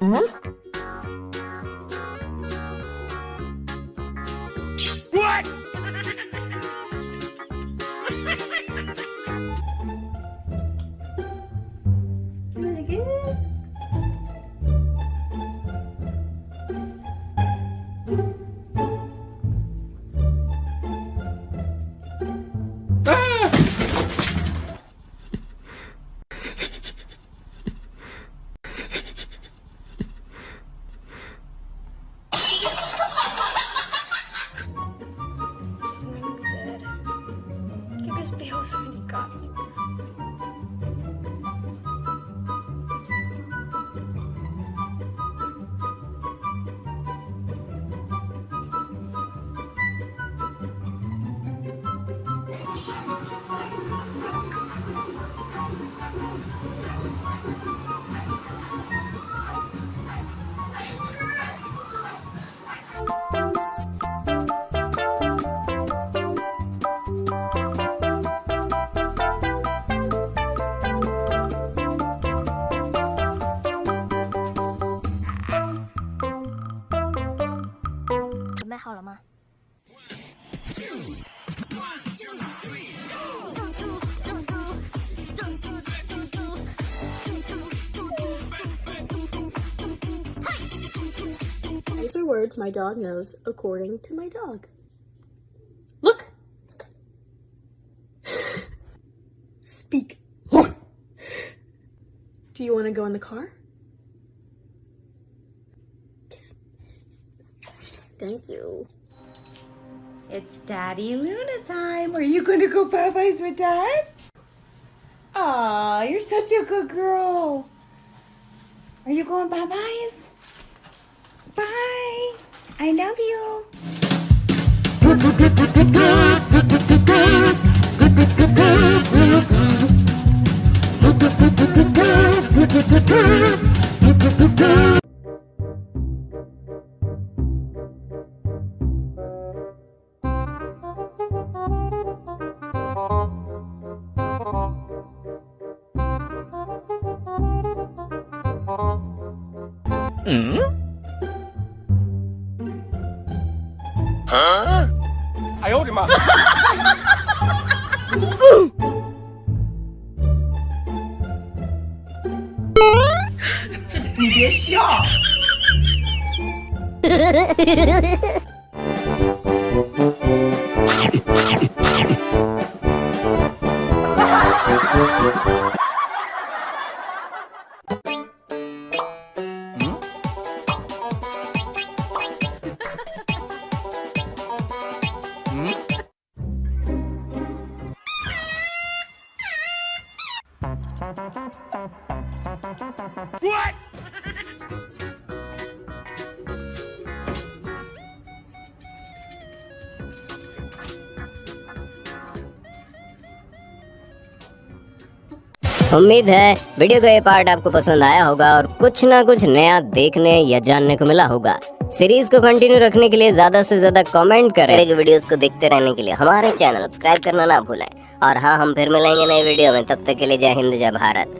Hı? 띄워주니까. 备好了吗？These are words my dog knows according to my dog. Look! Speak. Do you want to go in the car? Thank you. It's Daddy Luna time. Are you going to go Popeyes with Dad? Aw, you're such a good girl. Are you going Popeyes? Bye. I love you. 嗯？啊？哎呦我的妈！这你别笑。Ha ha! उम्मीद है video का ये part आपको पसंद आया होगा और कुछ ना कुछ नया देखने या जानने को मिला होगा। सीरीज़ को कंटिन्यू रखने के लिए ज़्यादा से ज़्यादा कमेंट करें। मेरे वीडियोस को देखते रहने के लिए हमारे चैनल सब्सक्राइब करना ना भूलें। और हाँ हम फिर मिलेंगे नए वीडियो में। तब तक के लिए जय हिंद, जय भारत।